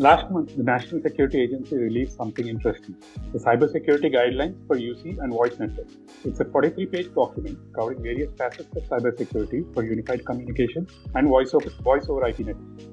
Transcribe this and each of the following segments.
Last month, the National Security Agency released something interesting the Cybersecurity Guidelines for UC and Voice Networks. It's a 43 page document covering various facets of cybersecurity for unified communication and voice over, voice over IP networks.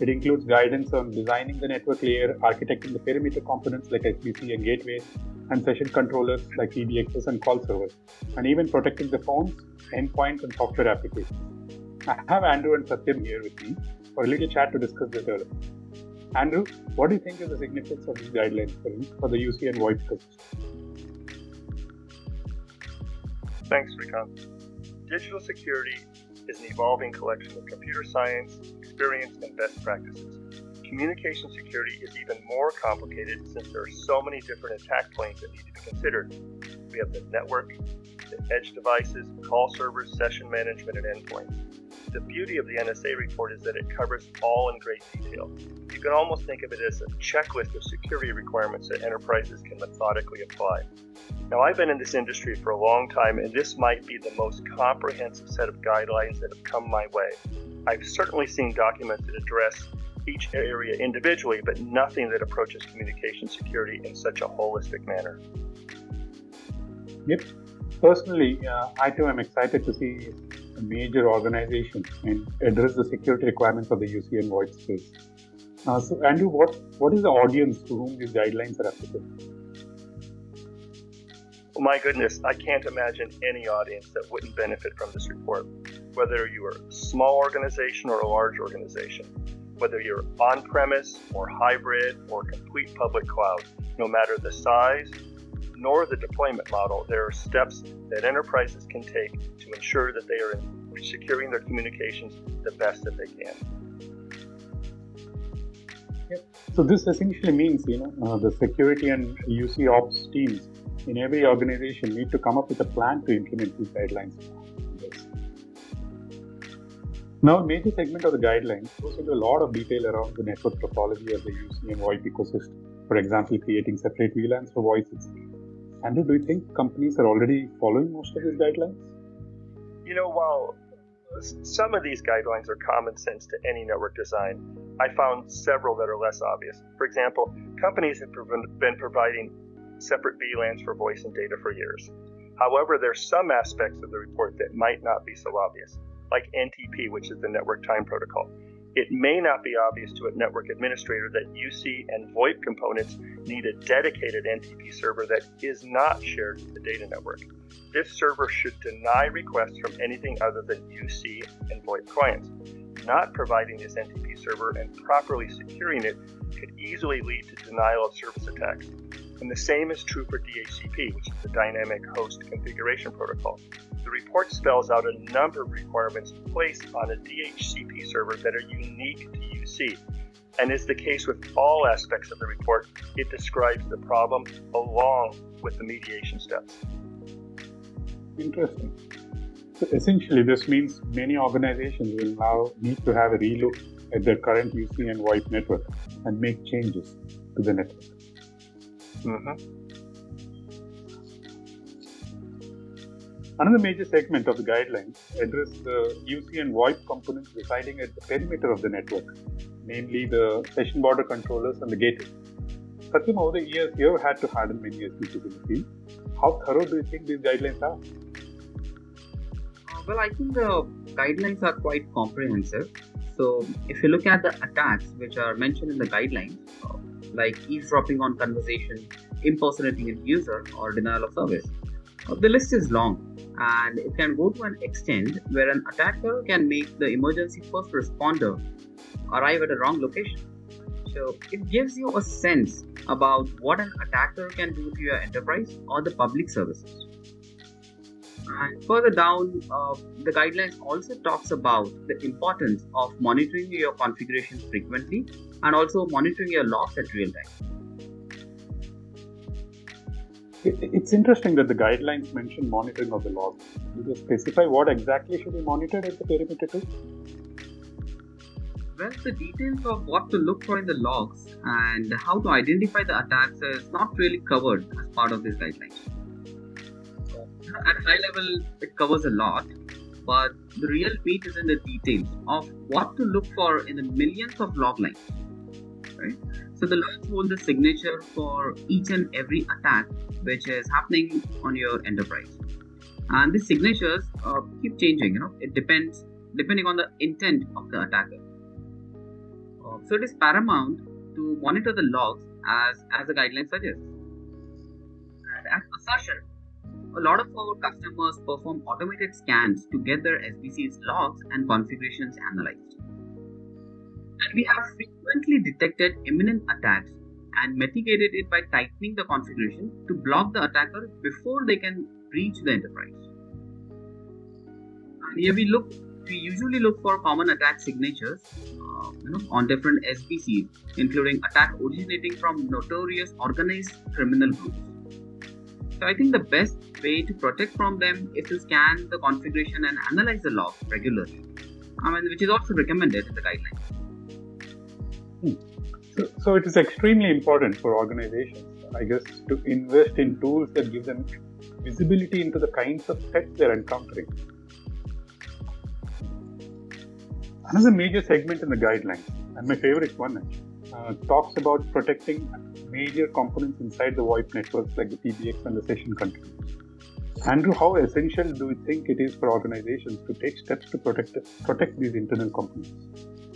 It includes guidance on designing the network layer, architecting the perimeter components like SBC and gateways, and session controllers like PBXs and call servers, and even protecting the phones, endpoints, and software applications. I have Andrew and Satyam here with me for a little chat to discuss this further. Andrew, what do you think is the significance of these guidelines for, the UC and VoIP ecosystem? Thanks, Srikant. Digital security is an evolving collection of computer science, experience, and best practices. Communication security is even more complicated since there are so many different attack planes that need to be considered. We have the network, the edge devices, the call servers, session management, and endpoints. The beauty of the NSA report is that it covers all in great detail. You can almost think of it as a checklist of security requirements that enterprises can methodically apply. Now, I've been in this industry for a long time, and this might be the most comprehensive set of guidelines that have come my way. I've certainly seen documents that address each area individually, but nothing that approaches communication security in such a holistic manner. Yep. Personally, uh, I too am excited to see major organization and address the security requirements of the UC and VoIP space. Uh, so, Andrew, what, what is the audience to whom these guidelines are applicable? Well, my goodness, I can't imagine any audience that wouldn't benefit from this report. Whether you are a small organization or a large organization, whether you're on premise or hybrid or complete public cloud, no matter the size nor the deployment model, there are steps that enterprises can take to ensure that they are securing their communications the best that they can. Yep. So this essentially means, you know, uh, the security and UC ops teams in every organization need to come up with a plan to implement these guidelines. Now, a major segment of the guidelines goes into a lot of detail around the network topology of the UC and VoIP ecosystem. For example, creating separate VLANs for voice Andrew, do you think companies are already following most of these guidelines? You know, while some of these guidelines are common sense to any network design, I found several that are less obvious. For example, companies have been providing separate VLANs for voice and data for years. However, there are some aspects of the report that might not be so obvious, like NTP, which is the Network Time Protocol. It may not be obvious to a network administrator that UC and VoIP components need a dedicated NTP server that is not shared with the data network. This server should deny requests from anything other than UC and VoIP clients. Not providing this NTP server and properly securing it could easily lead to denial of service attacks. And the same is true for DHCP, which is the Dynamic Host Configuration Protocol. The report spells out a number of requirements placed on a DHCP server that are unique to UC. And as the case with all aspects of the report, it describes the problem along with the mediation steps. Interesting. So essentially, this means many organizations will now need to have a relook at their current UC and VoIP network and make changes to the network. Mm-hmm. Another major segment of the guidelines address the UC and VoIP components residing at the perimeter of the network, namely the session border controllers and the gateway. Satyam, over the years, you have had to harden many field. How thorough do you think these guidelines are? Well, I think the guidelines are quite comprehensive. So, if you look at the attacks which are mentioned in the guidelines, uh, like eavesdropping on conversation, impersonating a user, or denial of service. Uh, the list is long and it can go to an extent where an attacker can make the emergency first responder arrive at a wrong location. So it gives you a sense about what an attacker can do to your enterprise or the public services. And further down, uh, the guidelines also talks about the importance of monitoring your configurations frequently and also monitoring your logs at real time. It's interesting that the guidelines mention monitoring of the logs. Do they specify what exactly should be monitored at the perimeter too? Well, the details of what to look for in the logs and how to identify the attacks is not really covered as part of this guideline. at high level, it covers a lot, but the real meat is in the details of what to look for in the millions of log lines. right? So the logs hold the signature for each and every attack which is happening on your enterprise. And these signatures uh, keep changing, you know, it depends depending on the intent of the attacker. Uh, so it is paramount to monitor the logs as, as the guideline suggests. And as assertion, a lot of our customers perform automated scans to get their SBC's logs and configurations analyzed. And we have frequently detected imminent attacks and mitigated it by tightening the configuration to block the attacker before they can breach the enterprise. And here we look, we usually look for common attack signatures uh, you know, on different SBCs, including attack originating from notorious organized criminal groups. So I think the best way to protect from them is to scan the configuration and analyze the log regularly. I mean, which is also recommended in the guidelines. Hmm. So, so it is extremely important for organizations, I guess, to invest in tools that give them visibility into the kinds of threats they're encountering. Another major segment in the guidelines, and my favorite one, uh, talks about protecting major components inside the VoIP networks like the PBX and the session controllers. Andrew, how essential do you think it is for organizations to take steps to protect protect these internal components?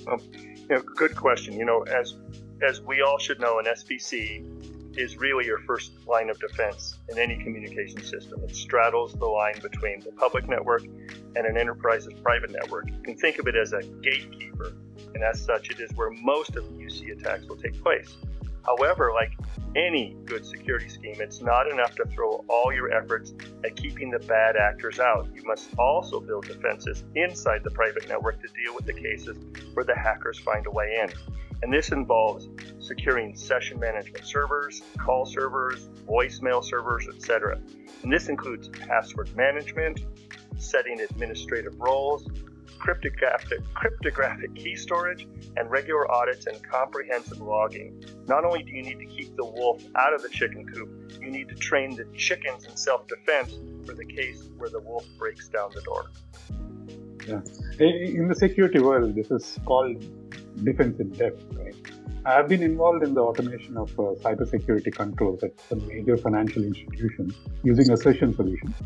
Um, you know, good question. You know, as as we all should know, an SBC is really your first line of defense in any communication system. It straddles the line between the public network and an enterprise's private network. You can think of it as a gatekeeper, and as such, it is where most of the UC attacks will take place. However, like any good security scheme, it's not enough to throw all your efforts at keeping the bad actors out. You must also build defenses inside the private network to deal with the cases where the hackers find a way in. And this involves securing session management servers, call servers, voicemail servers, etc. And this includes password management, setting administrative roles, cryptographic, cryptographic key storage, and regular audits and comprehensive logging. Not only do you need to keep the wolf out of the chicken coop, you need to train the chickens in self defense for the case where the wolf breaks down the door. Yeah. In the security world, this is called defense in depth, right? I have been involved in the automation of uh, cybersecurity controls at some major financial institutions using assertion solutions.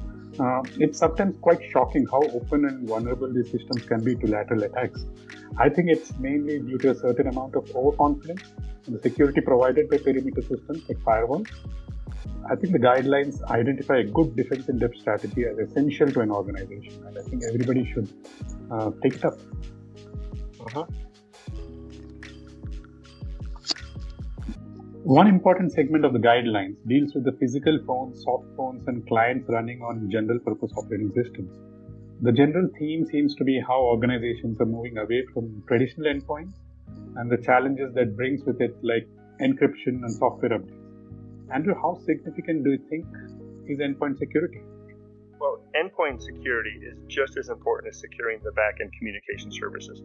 Uh, it's sometimes quite shocking how open and vulnerable these systems can be to lateral attacks. I think it's mainly due to a certain amount of overconfidence in the security provided by perimeter systems like firewalls. I think the guidelines identify a good defense in depth strategy as essential to an organization, and I think everybody should uh, take it up. Uh-huh. One important segment of the guidelines deals with the physical phones, soft phones, and clients running on general purpose operating systems. The general theme seems to be how organizations are moving away from traditional endpoints and the challenges that brings with it, like encryption and software updates. Andrew, how significant do you think is endpoint security? Well, endpoint security is just as important as securing the backend communication services.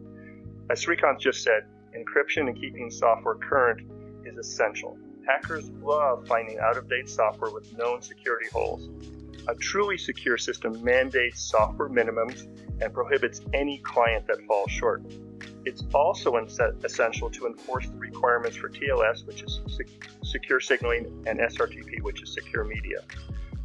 As Srikanth just said, encryption and keeping software current is essential. Hackers love finding out of date software with known security holes. A truly secure system mandates software minimums and prohibits any client that falls short. It's also essential to enforce the requirements for TLS, which is secure signaling, and SRTP, which is secure media.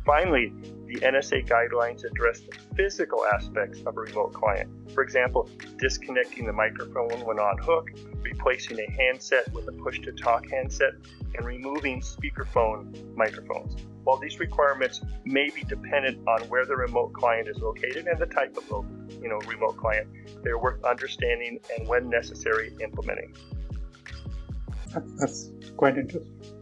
Finally, the NSA guidelines address the physical aspects of a remote client. For example, disconnecting the microphone when on hook, replacing a handset with a push to talk handset, and removing speakerphone microphones. While these requirements may be dependent on where the remote client is located and the type of you know, remote client, they're worth understanding and, when necessary, implementing. That's quite interesting.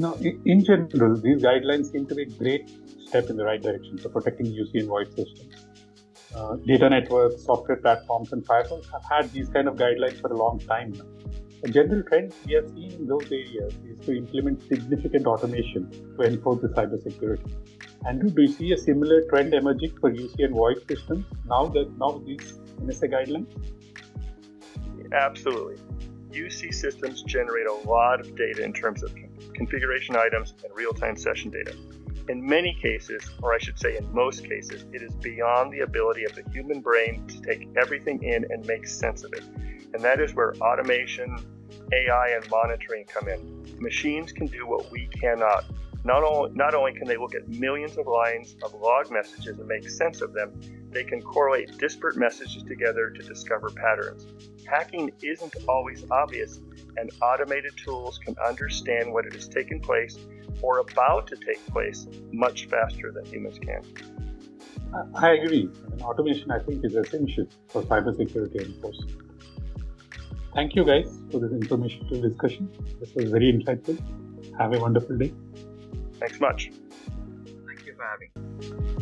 Now, in general, these guidelines seem to be a great step in the right direction for protecting UC and VoIP systems. Uh, data networks, software platforms, and firewalls have had these kind of guidelines for a long time now. A general trend we have seen in those areas is to implement significant automation to enforce the cybersecurity. Andrew, do you see a similar trend emerging for UC and VoIP systems now that now these NSA guidelines? Absolutely. UC systems generate a lot of data in terms of configuration items and real-time session data. In many cases, or I should say in most cases, it is beyond the ability of the human brain to take everything in and make sense of it. And that is where automation, AI and monitoring come in. Machines can do what we cannot. Not only, not only can they look at millions of lines of log messages and make sense of them, they can correlate disparate messages together to discover patterns. Hacking isn't always obvious, and automated tools can understand what has taken place or about to take place much faster than humans can. I agree. I mean, automation, I think, is essential for cybersecurity enforcement. Thank you, guys, for this informational discussion. This was very insightful. Have a wonderful day. Thanks much. Thank you for having.